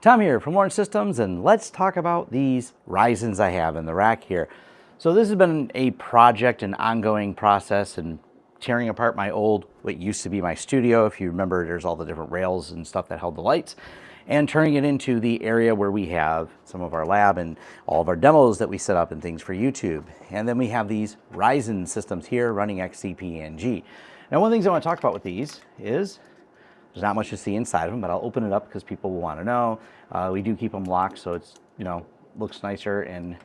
Tom here from Lawrence Systems and let's talk about these Ryzens I have in the rack here. So this has been a project, an ongoing process and tearing apart my old, what used to be my studio. If you remember, there's all the different rails and stuff that held the lights and turning it into the area where we have some of our lab and all of our demos that we set up and things for YouTube. And then we have these Ryzen systems here running XCP-ng. Now, one of the things I want to talk about with these is there's not much to see inside of them, but I'll open it up because people will want to know. Uh, we do keep them locked so it's, you know, looks nicer and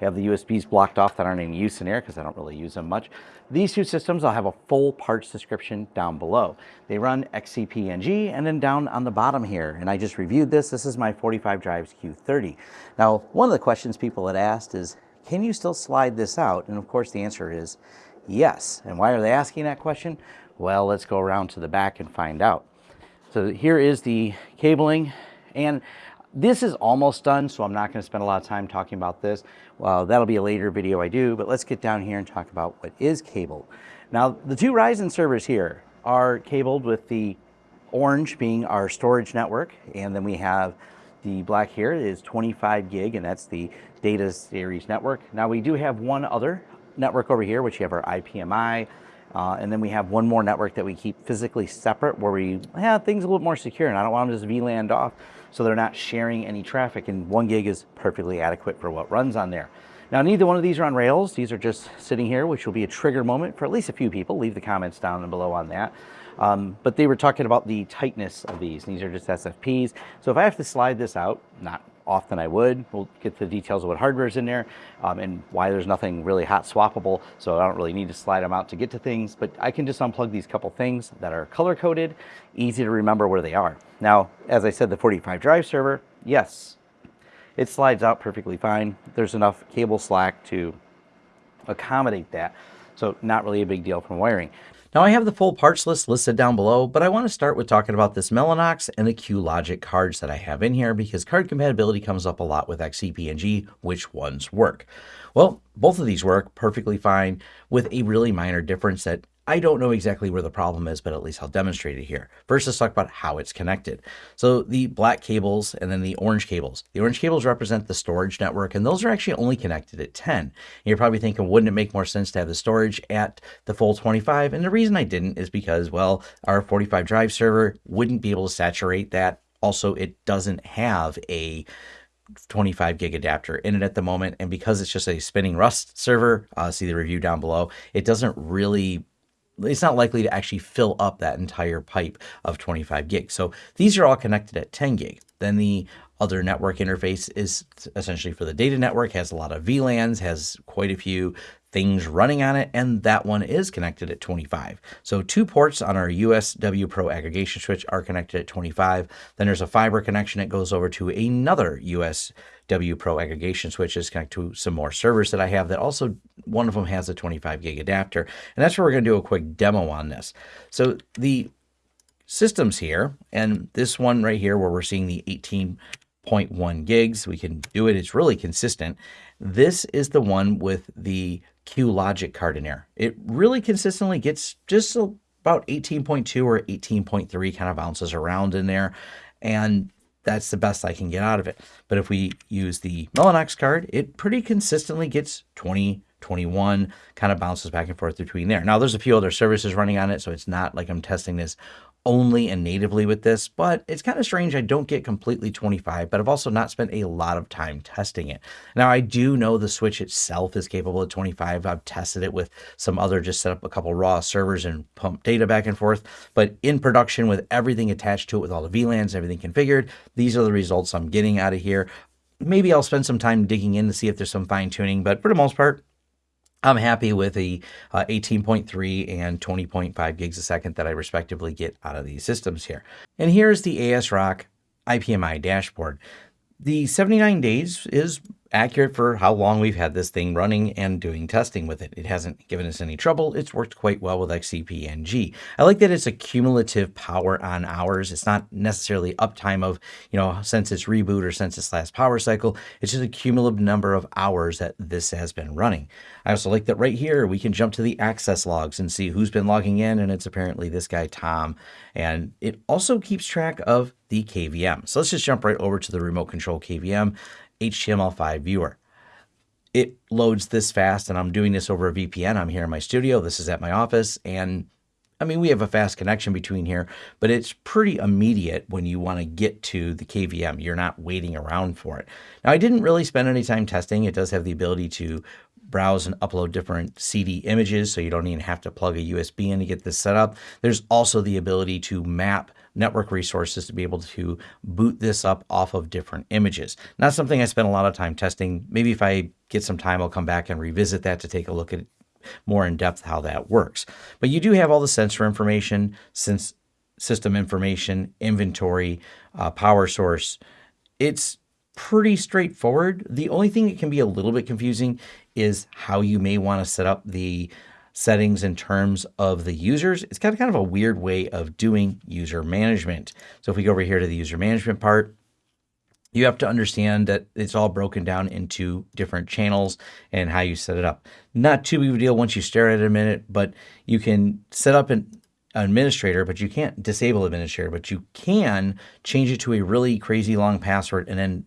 have the USBs blocked off that aren't in use in here because I don't really use them much. These two systems, I'll have a full parts description down below. They run XCP-ng and then down on the bottom here, and I just reviewed this. This is my 45 drives Q30. Now, one of the questions people had asked is, can you still slide this out? And of course the answer is yes. And why are they asking that question? Well, let's go around to the back and find out. So here is the cabling and this is almost done, so I'm not going to spend a lot of time talking about this. Well, that'll be a later video I do, but let's get down here and talk about what is cabled. Now, the two Ryzen servers here are cabled with the orange being our storage network, and then we have the black here is 25 gig, and that's the data series network. Now, we do have one other network over here, which you have our IPMI, uh, and then we have one more network that we keep physically separate where we have things a little more secure and I don't want them to just VLAN off so they're not sharing any traffic and one gig is perfectly adequate for what runs on there. Now neither one of these are on Rails. These are just sitting here, which will be a trigger moment for at least a few people. Leave the comments down and below on that. Um, but they were talking about the tightness of these. These are just SFPs. So if I have to slide this out, not often I would. We'll get the details of what hardware is in there um, and why there's nothing really hot swappable. So I don't really need to slide them out to get to things, but I can just unplug these couple things that are color coded, easy to remember where they are. Now, as I said, the 45 drive server, yes, it slides out perfectly fine. There's enough cable slack to accommodate that. So not really a big deal from wiring. Now I have the full parts list listed down below, but I want to start with talking about this Mellanox and the QLogic cards that I have in here because card compatibility comes up a lot with XCP-ng, which ones work. Well, both of these work perfectly fine with a really minor difference that I don't know exactly where the problem is, but at least I'll demonstrate it here. First, let's talk about how it's connected. So the black cables and then the orange cables. The orange cables represent the storage network, and those are actually only connected at 10. And you're probably thinking, wouldn't it make more sense to have the storage at the full 25? And the reason I didn't is because, well, our 45 drive server wouldn't be able to saturate that. Also, it doesn't have a 25 gig adapter in it at the moment. And because it's just a spinning Rust server, uh, see the review down below, it doesn't really it's not likely to actually fill up that entire pipe of 25 gigs. So these are all connected at 10 gig. Then the other network interface is essentially for the data network, has a lot of VLANs, has quite a few things running on it, and that one is connected at 25. So two ports on our USW Pro aggregation switch are connected at 25. Then there's a fiber connection that goes over to another USW Pro aggregation switch is connected to some more servers that I have that also, one of them has a 25 gig adapter. And that's where we're gonna do a quick demo on this. So the systems here, and this one right here where we're seeing the 18.1 gigs, we can do it, it's really consistent. This is the one with the QLogic card in there. It really consistently gets just about 18.2 or 18.3 kind of bounces around in there. And that's the best I can get out of it. But if we use the Mellanox card, it pretty consistently gets 20, 21, kind of bounces back and forth between there. Now, there's a few other services running on it, so it's not like I'm testing this only and natively with this, but it's kind of strange I don't get completely 25, but I've also not spent a lot of time testing it. Now, I do know the Switch itself is capable of 25. I've tested it with some other, just set up a couple raw servers and pump data back and forth, but in production with everything attached to it, with all the VLANs, everything configured, these are the results I'm getting out of here. Maybe I'll spend some time digging in to see if there's some fine tuning, but for the most part, I'm happy with the uh, 18.3 and 20.5 gigs a second that I respectively get out of these systems here. And here's the ASRock IPMI dashboard. The 79 days is accurate for how long we've had this thing running and doing testing with it. It hasn't given us any trouble. It's worked quite well with XCP-ng. I like that it's a cumulative power on hours. It's not necessarily uptime of, you know, since its reboot or since its last power cycle. It's just a cumulative number of hours that this has been running. I also like that right here, we can jump to the access logs and see who's been logging in. And it's apparently this guy, Tom. And it also keeps track of the KVM. So let's just jump right over to the remote control KVM HTML5 viewer. It loads this fast and I'm doing this over a VPN. I'm here in my studio. This is at my office and I mean, we have a fast connection between here, but it's pretty immediate when you want to get to the KVM. You're not waiting around for it. Now, I didn't really spend any time testing. It does have the ability to browse and upload different CD images, so you don't even have to plug a USB in to get this set up. There's also the ability to map network resources to be able to boot this up off of different images. Not something I spent a lot of time testing. Maybe if I get some time, I'll come back and revisit that to take a look at more in depth how that works. But you do have all the sensor information, since system information, inventory, uh, power source. It's pretty straightforward. The only thing that can be a little bit confusing is how you may want to set up the settings in terms of the users. It's got kind of a weird way of doing user management. So if we go over here to the user management part, you have to understand that it's all broken down into different channels and how you set it up. Not too big of a deal once you stare at it a minute, but you can set up an administrator, but you can't disable administrator, but you can change it to a really crazy long password and then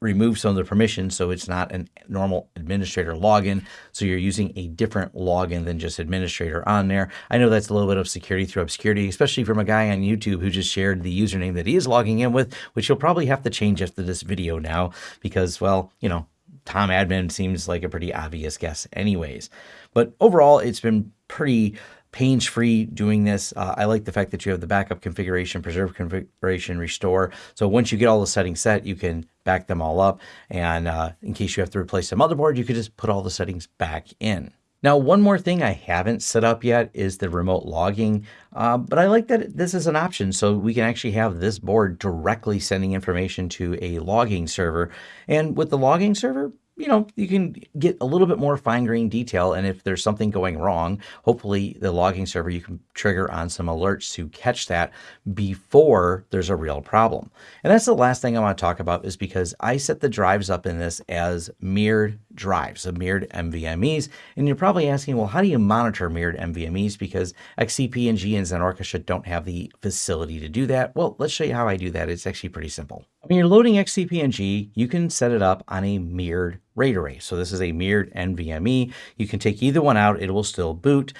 remove some of the permissions so it's not a normal administrator login. So you're using a different login than just administrator on there. I know that's a little bit of security through obscurity, especially from a guy on YouTube who just shared the username that he is logging in with, which you'll probably have to change after this video now because, well, you know, Tom Admin seems like a pretty obvious guess anyways. But overall, it's been pretty pains-free doing this. Uh, I like the fact that you have the backup configuration, preserve configuration, restore. So once you get all the settings set, you can back them all up. And uh, in case you have to replace the motherboard, you could just put all the settings back in. Now, one more thing I haven't set up yet is the remote logging, uh, but I like that this is an option. So we can actually have this board directly sending information to a logging server. And with the logging server, you know, you can get a little bit more fine grained detail. And if there's something going wrong, hopefully the logging server, you can trigger on some alerts to catch that before there's a real problem. And that's the last thing I want to talk about is because I set the drives up in this as mirrored drives, so mirrored NVMEs. And you're probably asking, well, how do you monitor mirrored NVMEs? Because XCP-ng and XenOrchestra don't have the facility to do that. Well, let's show you how I do that. It's actually pretty simple. When you're loading XCP-ng, you can set it up on a mirrored RAID array. So this is a mirrored NVMe. You can take either one out, it will still boot.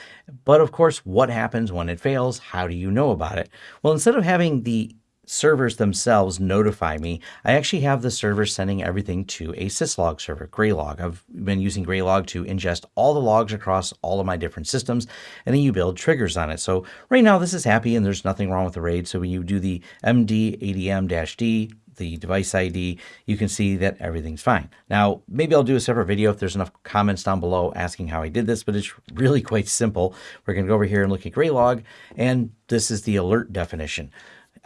But of course, what happens when it fails? How do you know about it? Well, instead of having the servers themselves notify me, I actually have the server sending everything to a syslog server, Graylog. I've been using Graylog to ingest all the logs across all of my different systems, and then you build triggers on it. So right now this is happy and there's nothing wrong with the RAID. So when you do the md adm-d the device ID, you can see that everything's fine. Now, maybe I'll do a separate video if there's enough comments down below asking how I did this, but it's really quite simple. We're going to go over here and look at Graylog, and this is the alert definition.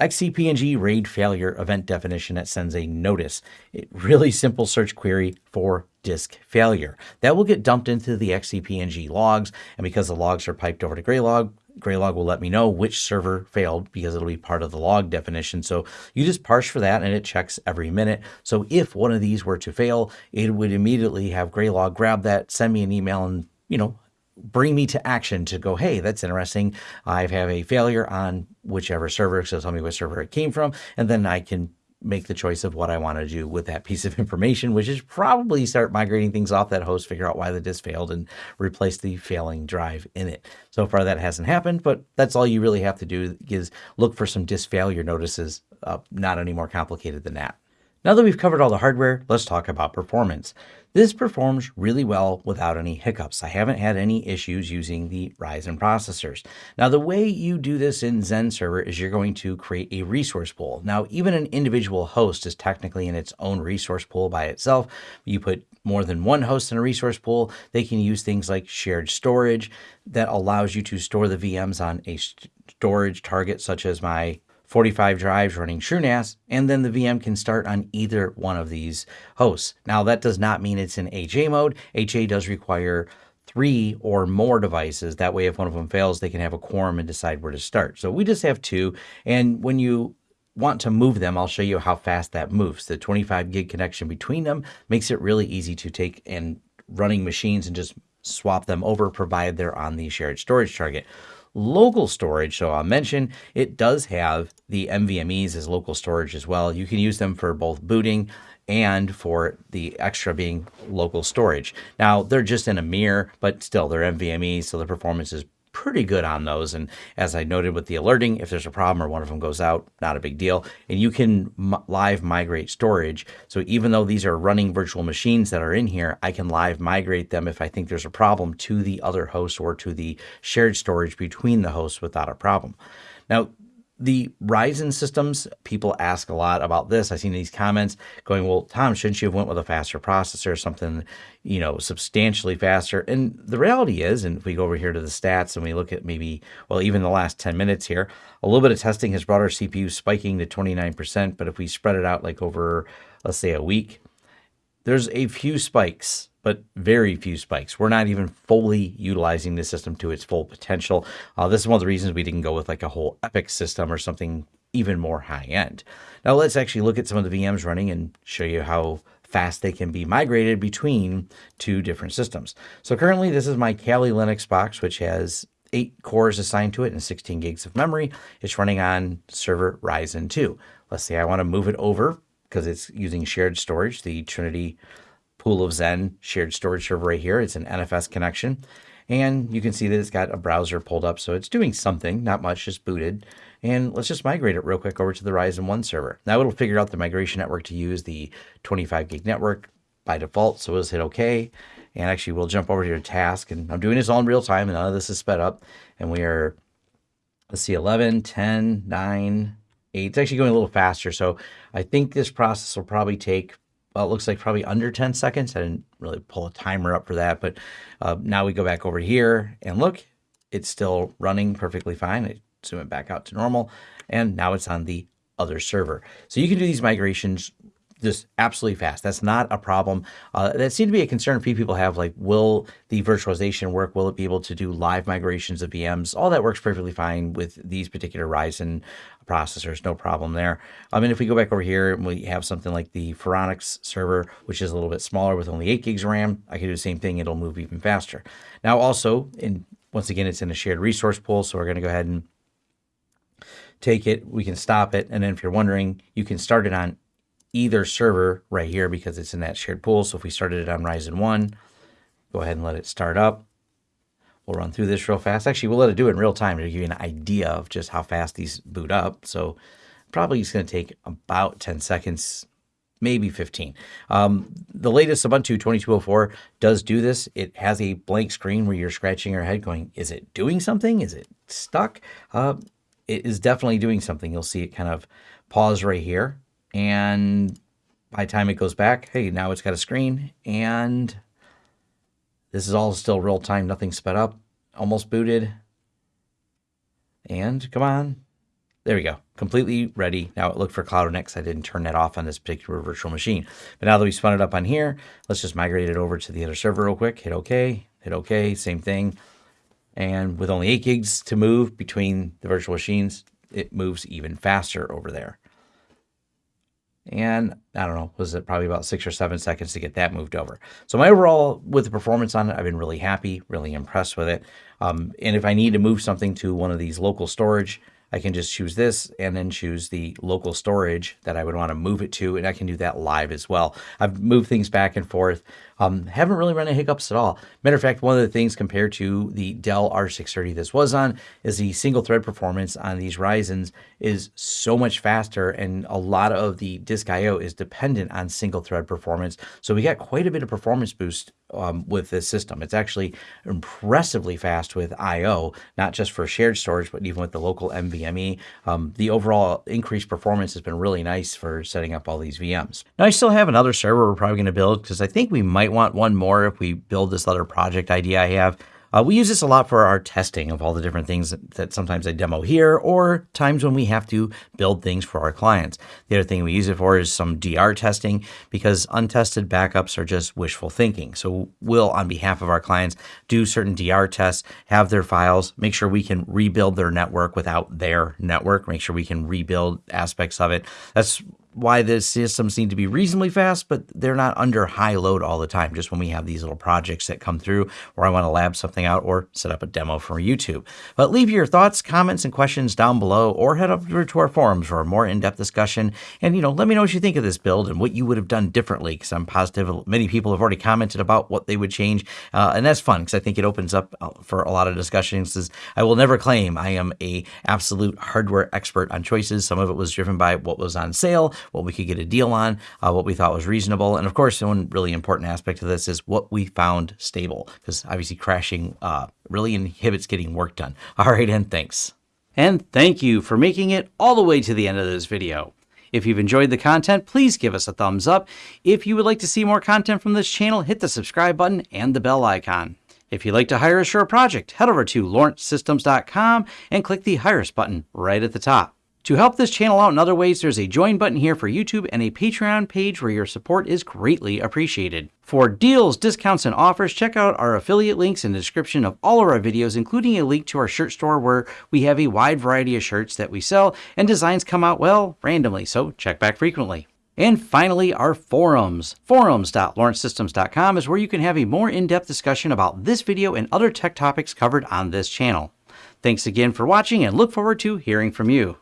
XCP-ng RAID failure event definition that sends a notice. A really simple search query for disk failure. That will get dumped into the XCP-ng logs, and because the logs are piped over to Graylog, Graylog will let me know which server failed because it'll be part of the log definition. So you just parse for that and it checks every minute. So if one of these were to fail, it would immediately have Graylog grab that, send me an email and, you know, bring me to action to go, hey, that's interesting. I have a failure on whichever server, so tell me what server it came from, and then I can make the choice of what I want to do with that piece of information, which is probably start migrating things off that host, figure out why the disk failed, and replace the failing drive in it. So far, that hasn't happened, but that's all you really have to do is look for some disk failure notices, uh, not any more complicated than that. Now that we've covered all the hardware, let's talk about performance. This performs really well without any hiccups. I haven't had any issues using the Ryzen processors. Now, the way you do this in XenServer is you're going to create a resource pool. Now, even an individual host is technically in its own resource pool by itself. You put more than one host in a resource pool, they can use things like shared storage that allows you to store the VMs on a storage target, such as my 45 drives running TrueNAS, and then the VM can start on either one of these hosts. Now, that does not mean it's in HA mode. HA does require three or more devices. That way, if one of them fails, they can have a quorum and decide where to start. So we just have two. And when you want to move them, I'll show you how fast that moves. The 25 gig connection between them makes it really easy to take and running machines and just swap them over provided they're on the shared storage target. Local storage. So I'll mention it does have the NVMEs as local storage as well. You can use them for both booting and for the extra being local storage. Now they're just in a mirror, but still they're NVMe, so the performance is pretty good on those. And as I noted with the alerting, if there's a problem or one of them goes out, not a big deal. And you can live migrate storage. So even though these are running virtual machines that are in here, I can live migrate them if I think there's a problem to the other host or to the shared storage between the hosts without a problem. Now, the Ryzen systems, people ask a lot about this. I've seen these comments going, well, Tom, shouldn't you have went with a faster processor, something, you know, substantially faster? And the reality is, and if we go over here to the stats and we look at maybe, well, even the last 10 minutes here, a little bit of testing has brought our CPU spiking to 29%. But if we spread it out like over, let's say a week, there's a few spikes but very few spikes. We're not even fully utilizing the system to its full potential. Uh, this is one of the reasons we didn't go with like a whole EPYC system or something even more high end. Now let's actually look at some of the VMs running and show you how fast they can be migrated between two different systems. So currently this is my Kali Linux box, which has eight cores assigned to it and 16 gigs of memory. It's running on server Ryzen 2. Let's say I want to move it over because it's using shared storage, the Trinity Pool of Zen shared storage server right here. It's an NFS connection. And you can see that it's got a browser pulled up. So it's doing something, not much, just booted. And let's just migrate it real quick over to the Ryzen 1 server. Now it'll figure out the migration network to use the 25 gig network by default. So we'll hit OK. And actually, we'll jump over here to task. And I'm doing this all in real time, and none of this is sped up. And we are, let's see, 11, 10, 9, 8. It's actually going a little faster. So I think this process will probably take well, it looks like probably under 10 seconds. I didn't really pull a timer up for that, but uh, now we go back over here and look, it's still running perfectly fine. I zoom it back out to normal, and now it's on the other server. So you can do these migrations just absolutely fast. That's not a problem. Uh, that seemed to be a concern a few people have, like, will the virtualization work? Will it be able to do live migrations of VMs? All that works perfectly fine with these particular Ryzen processors, no problem there. I mean, if we go back over here and we have something like the Phoronix server, which is a little bit smaller with only 8 gigs of RAM, I can do the same thing. It'll move even faster. Now, also, in once again, it's in a shared resource pool, so we're going to go ahead and take it. We can stop it. And then if you're wondering, you can start it on either server right here because it's in that shared pool. So if we started it on Ryzen 1, go ahead and let it start up. We'll run through this real fast. Actually, we'll let it do it in real time to give you an idea of just how fast these boot up. So probably it's going to take about 10 seconds, maybe 15. Um, the latest Ubuntu 2204 does do this. It has a blank screen where you're scratching your head going, is it doing something? Is it stuck? Uh, it is definitely doing something. You'll see it kind of pause right here and by the time it goes back, hey, now it's got a screen and this is all still real time, nothing sped up, almost booted. And come on, there we go, completely ready. Now it looked for cloud-init. I didn't turn that off on this particular virtual machine. But now that we spun it up on here, let's just migrate it over to the other server real quick. Hit OK, hit OK, same thing. And with only 8 gigs to move between the virtual machines, it moves even faster over there. And I don't know, was it probably about six or seven seconds to get that moved over. So my overall, with the performance on it, I've been really happy, really impressed with it. Um, and if I need to move something to one of these local storage, I can just choose this and then choose the local storage that I would want to move it to. And I can do that live as well. I've moved things back and forth. Um, haven't really run into hiccups at all. Matter of fact, one of the things compared to the Dell R630 this was on is the single thread performance on these Ryzen's is so much faster and a lot of the disk IO is dependent on single thread performance. So we got quite a bit of performance boost um, with this system. It's actually impressively fast with IO, not just for shared storage, but even with the local NVMe. Um, the overall increased performance has been really nice for setting up all these VMs. Now I still have another server we're probably going to build because I think we might might want one more if we build this other project idea I have. Uh, we use this a lot for our testing of all the different things that, that, sometimes I demo here or times when we have to build things for our clients. The other thing we use it for is some DR testing because untested backups are just wishful thinking. So we'll, on behalf of our clients, do certain DR tests, have their files, make sure we can rebuild their network without their network, make sure we can rebuild aspects of it. That's why the systems seem to be reasonably fast, but they're not under high load all the time. Just when we have these little projects that come through where I want to lab something out or set up a demo for YouTube. But leave your thoughts, comments, and questions down below or head over to our forums for a more in-depth discussion. And, you know, let me know what you think of this build and what you would have done differently because I'm positive many people have already commented about what they would change. Uh, and that's fun because I think it opens up uh, for a lot of discussions. I will never claim I am a absolute hardware expert on choices. Some of it was driven by what was on sale, what we could get a deal on, uh, what we thought was reasonable. And of course, one really important aspect of this is what we found stable, because obviously crashing uh, really inhibits getting work done. All right, and thanks. And thank you for making it all the way to the end of this video. If you've enjoyed the content, please give us a thumbs up. If you would like to see more content from this channel, hit the subscribe button and the bell icon. If you'd like to hire us for a project, head over to lawrencesystems.com and click the Hire Us button right at the top. To help this channel out in other ways, there's a join button here for YouTube and a Patreon page where your support is greatly appreciated. For deals, discounts, and offers, check out our affiliate links in the description of all of our videos, including a link to our shirt store where we have a wide variety of shirts that we sell and designs come out, well, randomly, so check back frequently. And finally, our forums. Forums.lawrencesystems.com is where you can have a more in-depth discussion about this video and other tech topics covered on this channel. Thanks again for watching and look forward to hearing from you.